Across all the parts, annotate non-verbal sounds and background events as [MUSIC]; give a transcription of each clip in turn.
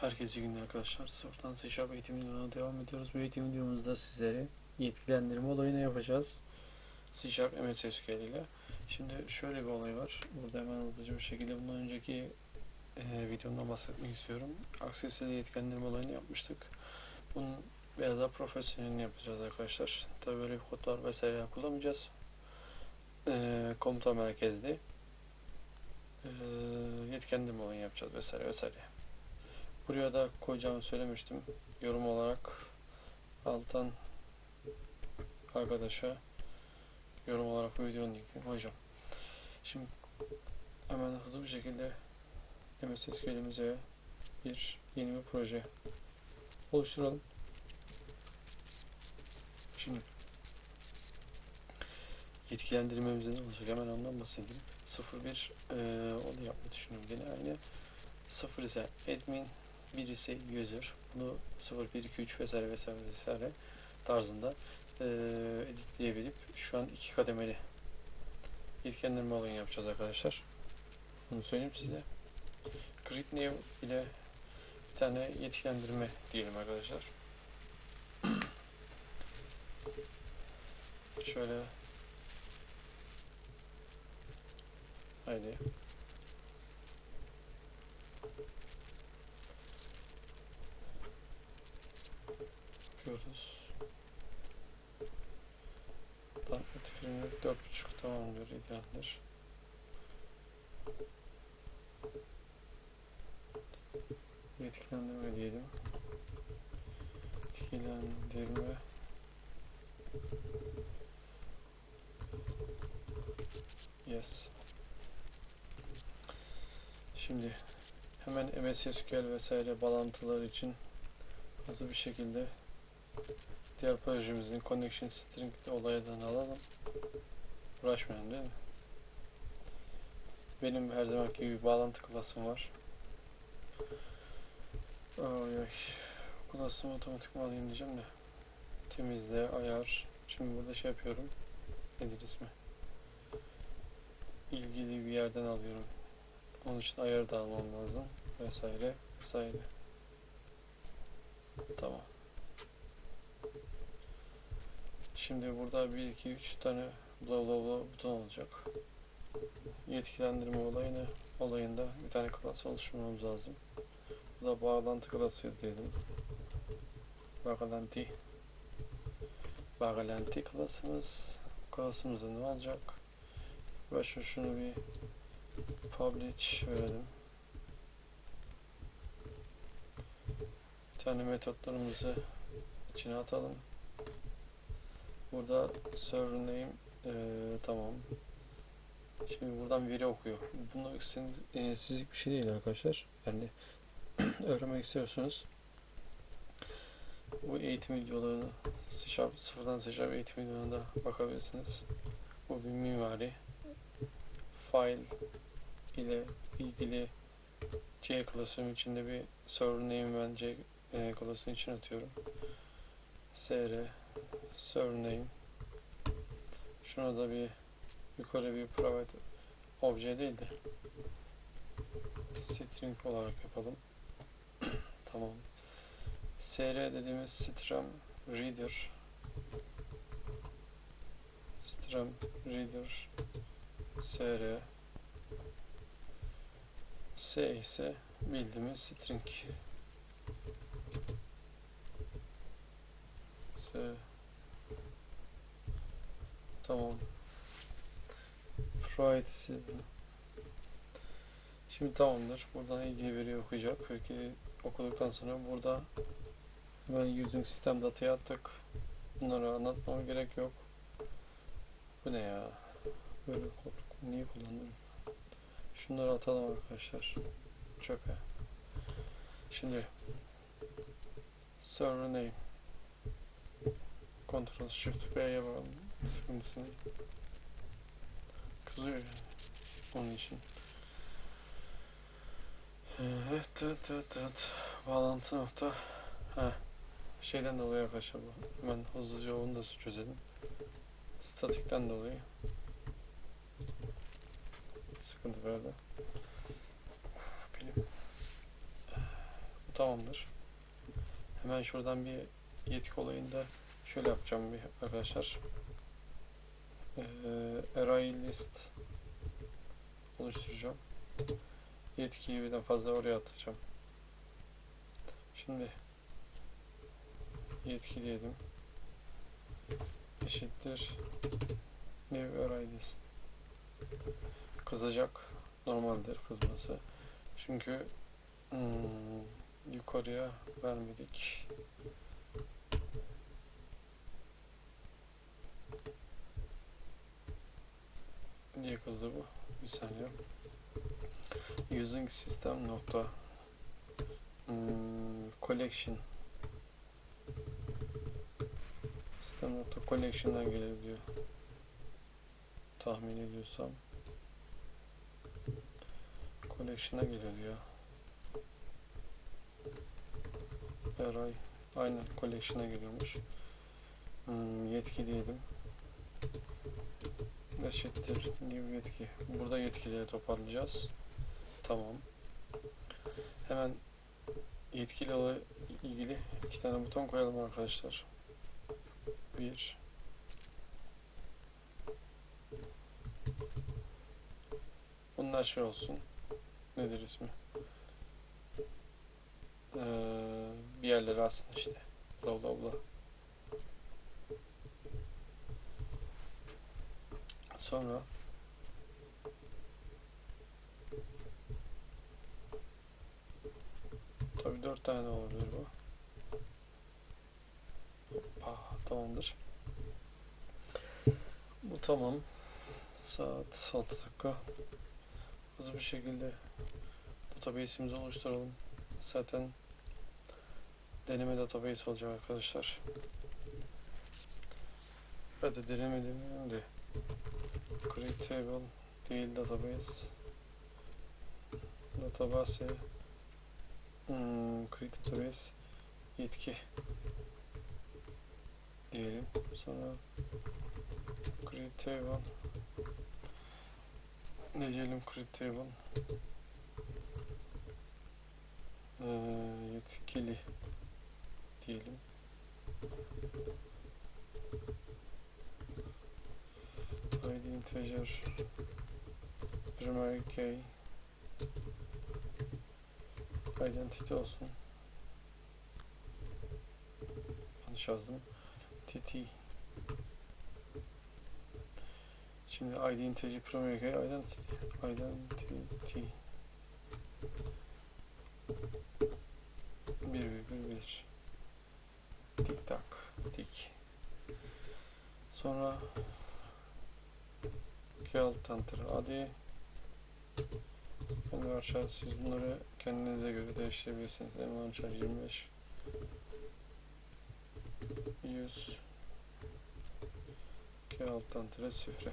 Herkese günler arkadaşlar. Sıfırdan C Sharp eğitim videolarına devam ediyoruz. Bu eğitim videomuzda sizlere yetkilendirme olayını yapacağız. C Sharp ile. Şimdi şöyle bir olay var. Burada hemen hızlıca bir şekilde bundan önceki e, videomdan bahsetmek istiyorum. Access ile yetkilendirme olayını yapmıştık. Bunun biraz daha profesyonelini yapacağız arkadaşlar. Tabii böyle bir kodlar vesaire kullanmayacağız. E, komuta merkezli e, yetkilendirme olayını yapacağız vesaire vesaire. Buraya da koyacağımı söylemiştim. Yorum olarak alttan arkadaşa yorum olarak bu videonun linkini koyacağım. Şimdi hemen hızlı bir şekilde MS SQL'imize bir yeni bir proje oluşturalım. Şimdi yetkilendirmemiz ne olacak hemen ondan bahsedeyim. 01 e, onu yapmayı düşünüyorum. Yine aynı 0 ise admin 1 ise user. Bunu 0, 1, 2, 3 vesaire vesaire vesaire tarzında e, editleyebilip şu an iki kademeli yetkilendirme olayını yapacağız arkadaşlar. Bunu söyleyeyim size. Grid name ile bir tane yetkilendirme diyelim arkadaşlar. [CLEARS THROAT] Şöyle Haydi. Davet filmleri dört buçuk tamamdır, idealdir. Yetkilendirme diyelim. Yetkilendirme. Yes. Şimdi hemen MS SQL vesaire bağlantılar için hızlı bir şekilde diğer projemizin connection string olayından alalım. Uğraşmayalım değil mi? Benim her zamanki gibi bağlantı klasım var. Ay ay. Klasımı otomatik alayım diyeceğim de. Temizle, ayar. Şimdi burada şey yapıyorum. Nedir ismi? İlgili bir yerden alıyorum. Onun için ayar da almam lazım. Vesaire vesaire. Tamam. Şimdi burada 1, 2, 3 tane bla bla bla buton olacak. Yetkilendirme olayını olayında bir tane klas oluşturmamız lazım. Bu da bağlantı klası diyelim. Bağlantı. Bağlantı klasımız. Klasımızda ne olacak? Başka şunu bir publish verelim. Bir tane metotlarımızı içine atalım. Burada server name e, tamam. Şimdi buradan veri okuyor. Bunu e, sizlik bir şey değil arkadaşlar. Yani [CLEARS THROAT] öğrenmek istiyorsunuz. Bu eğitim videolarını Sharp, sıfırdan Sharp eğitim videolarına bakabilirsiniz. Bu bir mimari. File ile ilgili C klasörün içinde bir server name ben C e, klasörün içine atıyorum. SR server name şuna da bir yukarı bir private obje değil de string olarak yapalım. [CLEARS THROAT] tamam. SR dediğimiz strum reader strum reader SR S ise bildiğimiz string S Tamam. Privacy. Şimdi tamamdır. Buradan ilgili veri okuyacak. Peki okuduktan sonra burada hemen using sistem datayı attık. Bunları anlatmama gerek yok. Bu ne ya? Böyle kod niye kullandım? Şunları atalım arkadaşlar. Çöpe. Şimdi server name Ctrl Shift B'ye bakalım sıkıntısını. Kızıyor yani. Onun için. Evet, evet, evet, evet. Bağlantı nokta. Ha. Şeyden dolayı arkadaşlar bu. Hemen hızlıca onu da çözelim. Statikten dolayı. Sıkıntı verdi. Benim tamamdır. Hemen şuradan bir yetki olayında şöyle yapacağım bir arkadaşlar. Ee, array list oluşturacağım. Yetkiyi birden fazla oraya atacağım. Şimdi yetki diyelim. Eşittir new array list. Kızacak. Normaldir kızması. Çünkü hmm, yukarıya vermedik. Niye kızdı bu? Bir saniye. Using system nokta hmm, collection system nokta collection'dan gelebiliyor. Tahmin ediyorsam collection'a geliyor ya. Array aynen collection'a geliyormuş. Hmm, yetki diyelim. Eşittir new yetki. Burada yetkileri toparlayacağız. Tamam. Hemen yetkili ilgili iki tane buton koyalım arkadaşlar. Bir. Bunlar şey olsun. Nedir ismi? Ee, bir yerlere aslında işte. Bla bla bla. Sonra tabi dört tane olabilir bu. Ah, tamamdır. Bu tamam. Saat 6 dakika. Hızlı bir şekilde database'imizi oluşturalım. Zaten deneme database olacak arkadaşlar. Hadi deneme demeyelim de create table değil database. Database hmm, create database yetki diyelim. Sonra create table ne diyelim create table? Ee, yetkili diyelim id integer primary key. İdentity olsun. Yanlış yazdım. Tt şimdi id integer primary key identity identity. 1,1 tik tak tik. Sonra iki alt enter hadi Envarchar siz bunları kendinize göre değiştirebilirsiniz. Envarchar 25 100 2 alt enter sifre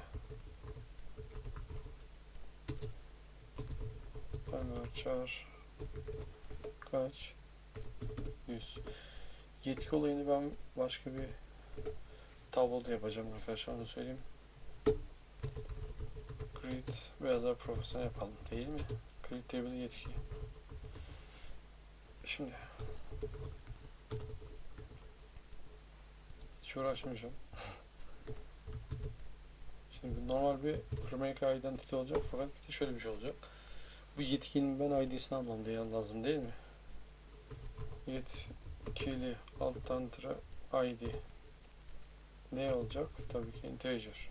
Envarchar kaç? 100 yetki olayını ben başka bir tabloda yapacağım arkadaşlar onu söyleyeyim create biraz daha yapalım değil mi? Create table yetki. Şimdi hiç uğraşmayacağım. [LAUGHS] Şimdi normal bir primary identity olacak fakat bir de şöyle bir şey olacak. Bu yetkinin ben ID'sini almam diye lazım değil mi? Yetkili alttan tıra ID ne olacak? Tabii ki integer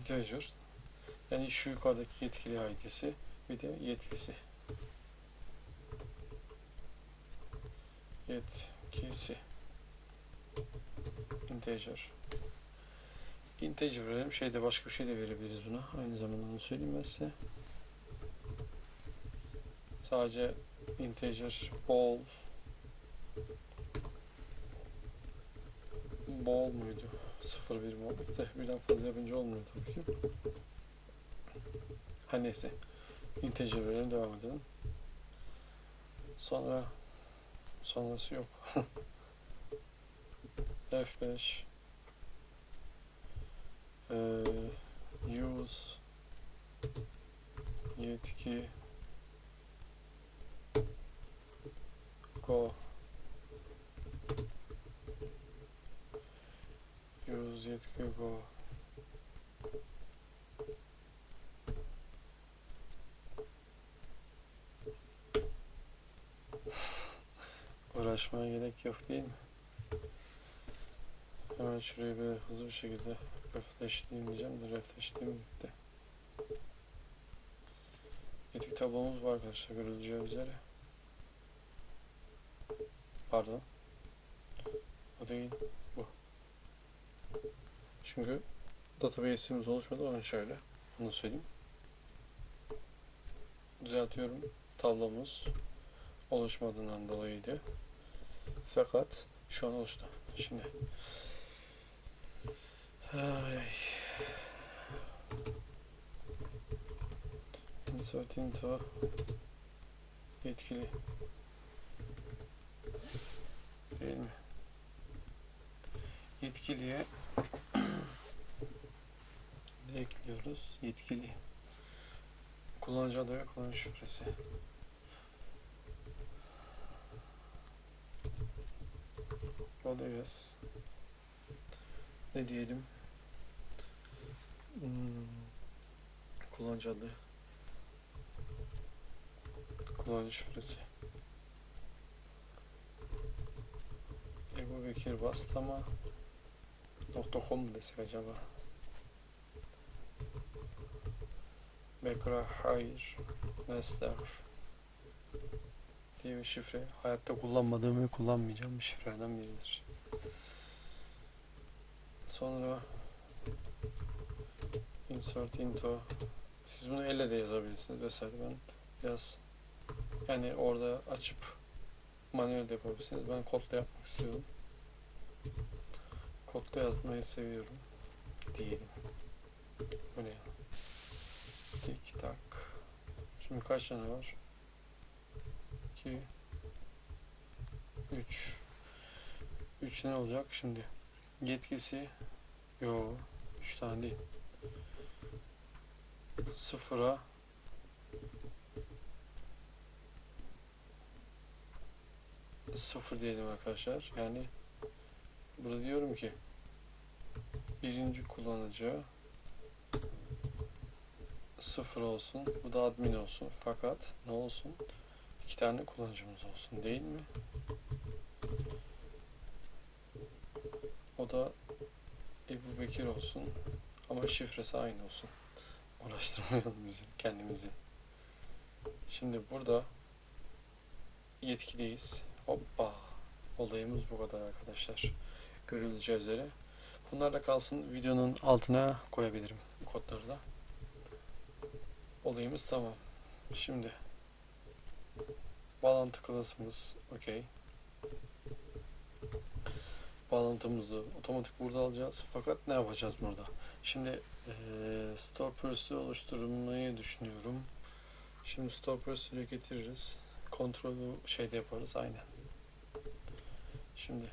integer yani şu yukarıdaki yetkili ID'si bir de yetkisi. Yetkisi. İnteger. İnteger verelim. Şeyde başka bir şey de verebiliriz buna. Aynı zamanda onu söyleyeyim ben size. Sadece integer ball ball muydu? 0 bir muhabbette. Birden fazla yapınca olmuyor tabii ki. Her neyse. Integer verelim devam edelim. Sonra sonrası yok. [LAUGHS] F5 ee, use yetki go. Use yetki go. Uğraşmaya gerek yok değil mi? Hemen şurayı böyle hızlı bir şekilde refreshleyeyim diyeceğim de refreshleyeyim gitti. Yetik tablomuz var arkadaşlar görüleceği üzere. Pardon. O değil. Bu. Çünkü database'imiz oluşmadı onu şöyle. Onu söyleyeyim. Düzeltiyorum. Tablomuz oluşmadığından dolayıydı. Fakat şu an oluştu. Şimdi Ay. Insert into yetkili değil mi? Yetkiliye [COUGHS] ne ekliyoruz? Yetkili kullanıcı adı ve kullanıcı şifresi. Oluyoruz. Ne diyelim? Hmm. Kullanıcı adı. Kullanıcı şifresi. Ebu Bekir Bastama .com mu desek acaba? Bekra Hayır Nesler diye bir şifre. Hayatta kullanmadığım ve kullanmayacağım bir şifrelerden biridir. Sonra insert into. Siz bunu elle de yazabilirsiniz vesaire. Ben biraz yani orada açıp manuel de yapabilirsiniz. Ben kodla yapmak istiyorum. Kodla yazmayı seviyorum diyelim. Böyle yani. tik tak. Şimdi kaç tane var 2 3 3 ne olacak şimdi? Yetkisi? Yo 3 tane değil. Sıfıra. Sıfır diyelim arkadaşlar. Yani burada diyorum ki birinci kullanıcı sıfır olsun. Bu da admin olsun. Fakat ne olsun iki tane kullanıcımız olsun değil mi? O da Ebu Bekir olsun ama şifresi aynı olsun. Uğraştırmayalım bizi kendimizi. Şimdi burada yetkiliyiz. Hoppa! Olayımız bu kadar arkadaşlar. Görüleceği üzere. Bunlarla kalsın. Videonun altına koyabilirim kodları da. Olayımız tamam. Şimdi bağlantı klasımız okey bağlantımızı otomatik burada alacağız. Fakat ne yapacağız burada? Şimdi e, store pursue'ü oluşturmayı düşünüyorum. Şimdi store pursue'ü getiririz. Kontrolü şeyde yaparız aynen. Şimdi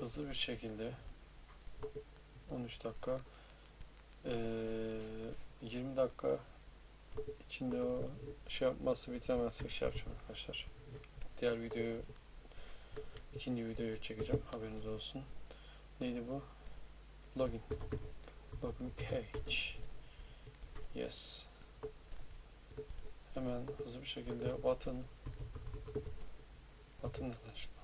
hızlı bir şekilde 13 dakika e, 20 dakika içinde o şey yapmazsa bitiremezsek şey yapacağım arkadaşlar. Diğer videoyu ikinci videoyu çekeceğim. Haberiniz olsun. Neydi bu? Login. Login page. Yes. Hemen hızlı bir şekilde button button neden şimdi?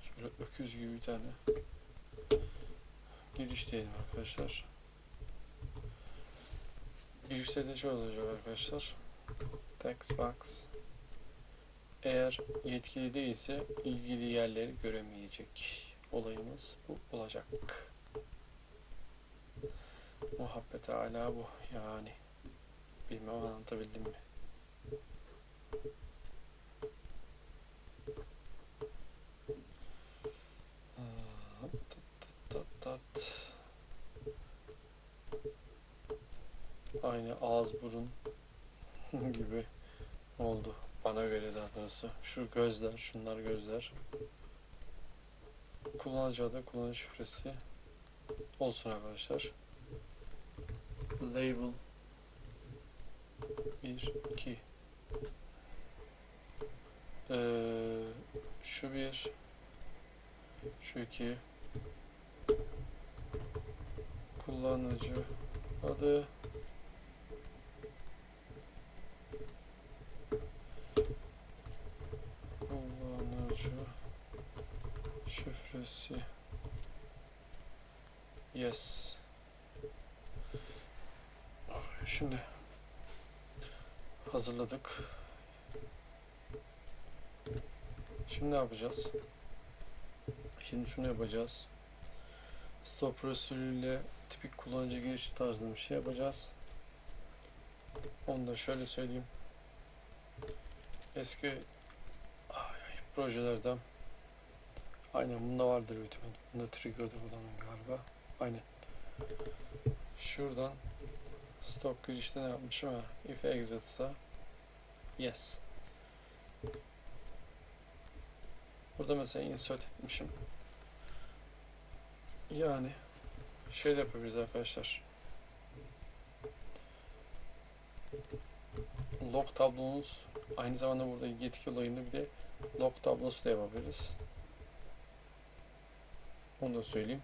Şöyle öküz gibi bir tane giriş diyelim arkadaşlar. Girişte de şey olacak arkadaşlar. Text box. Eğer yetkili değilse ilgili yerleri göremeyecek. Olayımız bu olacak. Muhabbet hala bu yani. Bilmem anlatabildim mi? Gibi oldu. Bana göre daha doğrusu. Şu gözler, şunlar gözler. Kullanıcı adı, kullanıcı şifresi olsun arkadaşlar. Label 1, 2 ee, şu bir şu iki kullanıcı adı kullanıcı şifresi yes. Şimdi hazırladık. Şimdi ne yapacağız? Şimdi şunu yapacağız. Stop usulüyle tipik kullanıcı giriş tarzında bir şey yapacağız. Onu da şöyle söyleyeyim. Eski projelerden aynen bunda vardır büyük ihtimalle. Bunda trigger'da kullanın galiba. Aynen. Şuradan stop girişte ne yapmışım? Ha if exit'sa yes. Burada mesela insert etmişim. Yani şey de yapabiliriz arkadaşlar. Log tablomuz aynı zamanda burada yetki olayında bir de log tablosu da yapabiliriz. Onu da söyleyeyim.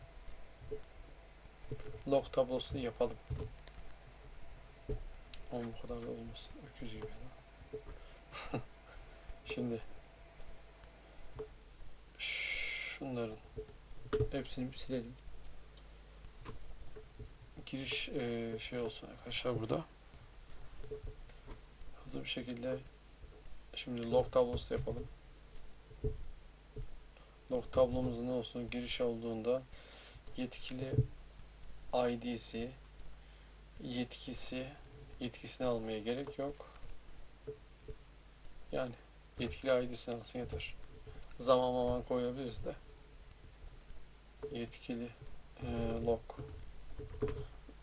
Log tablosunu yapalım. Ama bu kadar da olmasın. Öküz gibi. [LAUGHS] Şimdi şunların hepsini bir silelim. Giriş eee, şey olsun arkadaşlar burada hızlı bir şekilde şimdi log tablosu yapalım. Log tablomuzda ne olsun? Giriş olduğunda yetkili ID'si yetkisi yetkisini almaya gerek yok. Yani yetkili ID'sini alsın yeter. Zaman zaman koyabiliriz de. Yetkili e, log.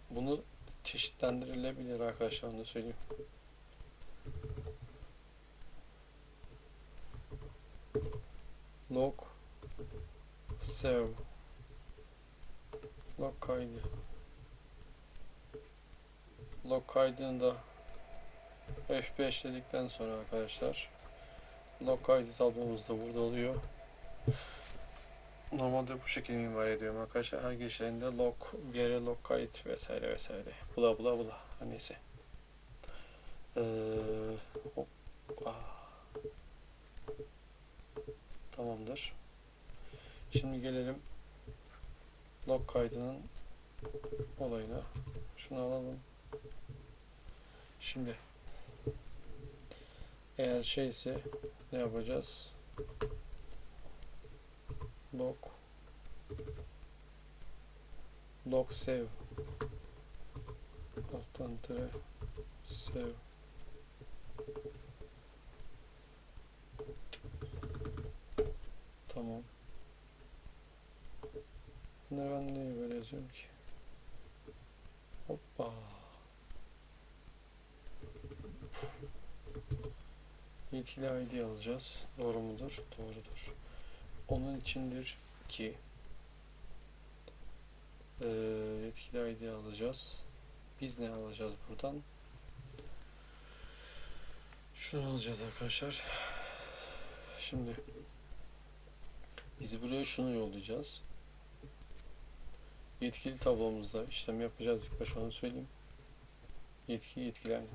Bunu çeşitlendirilebilir arkadaşlar onu söyleyeyim. log save log kaydı. Log kaydını da F5 dedikten sonra arkadaşlar log kaydı tablomuz da burada oluyor. Normalde bu şekilde mimar ediyorum arkadaşlar. Her girişlerinde log bir yere log kayıt vesaire vesaire. Bula bula bula. Neyse. Ee, hop, ah. Tamamdır. Şimdi gelelim log kaydının olayına. Şunu alalım. Şimdi eğer şeyse ne yapacağız? Log log save alttan tere save Tamam. Bunları ben niye böyle yazıyorum ki? Hoppa. Yetkili ID alacağız. Doğru mudur? Doğrudur. Onun içindir ki e, yetkili ID alacağız. Biz ne alacağız buradan? Şunu alacağız arkadaşlar. Şimdi biz buraya şunu yollayacağız. Yetkili tablomuzda işlem yapacağız. İlk başta onu söyleyeyim. Yetki yetkili aynı.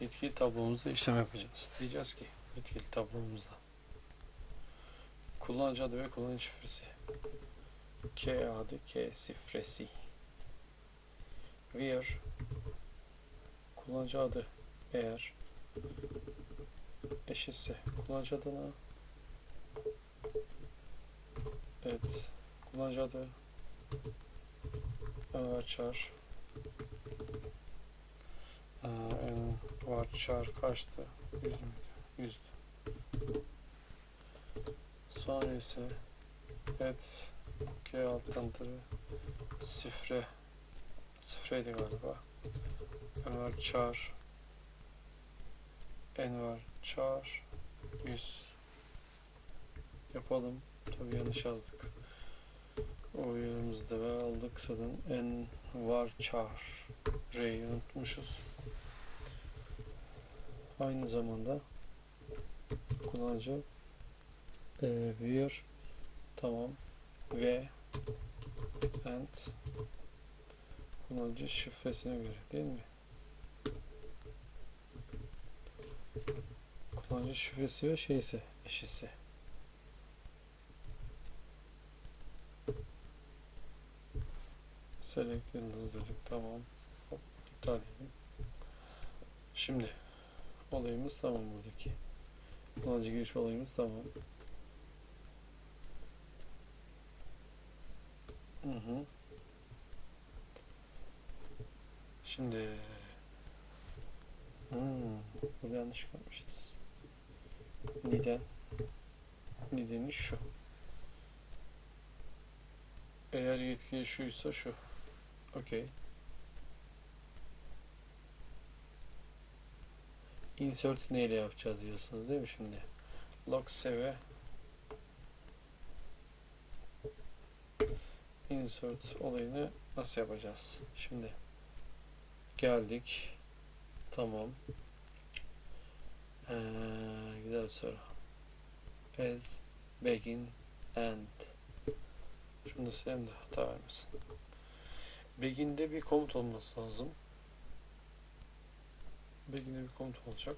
Yetkili tablomuzda işlem yapacağız. Diyeceğiz ki yetkili tablomuzda kullanıcı adı ve kullanıcı şifresi. K adı K şifresi. Where kullanıcı adı eğer eşitse kullanıcı adına Evet. Kullanıcı adı Envarchar Envarchar kaçtı? 100 müydü? 100. Sonra ise et G alttan tırı sifre sifreydi galiba Envarchar en var char 100 yapalım. Tabii yanlış yazdık. O yerimizde ve aldık zaten en var char R'yi unutmuşuz. Aynı zamanda kullanıcı e, vir tamam ve and kullanıcı şifresine göre değil mi? Kullanıcı şifresi ve şeyse eşitse. Yıldız dedik tamam. Hop, iptal edelim. Şimdi olayımız tamam buradaki. Kullanıcı giriş olayımız tamam. Hı hı. Şimdi hmm, burada yanlış yapmışız. Neden? Nedeni şu. Eğer yetki şuysa şu. Okey. Insert neyle yapacağız diyorsunuz değil mi şimdi? Log save insert olayını nasıl yapacağız? Şimdi geldik. Tamam. Ee, güzel soru. As, begin, end. Şunu da sileyim de hata vermesin. Begin'de bir komut olması lazım. Begin'de bir komut olacak.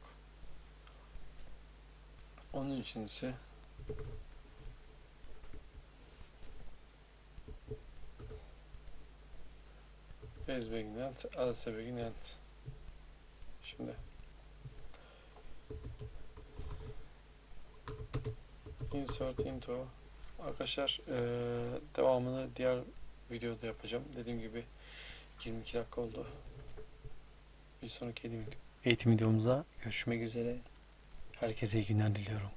Onun için ise As begin end, else begin end. Şimdi insert into arkadaşlar eee, devamını diğer videoda yapacağım. Dediğim gibi 22 dakika oldu. Bir sonraki eğitim, videomuzda görüşmek üzere. Herkese iyi günler diliyorum.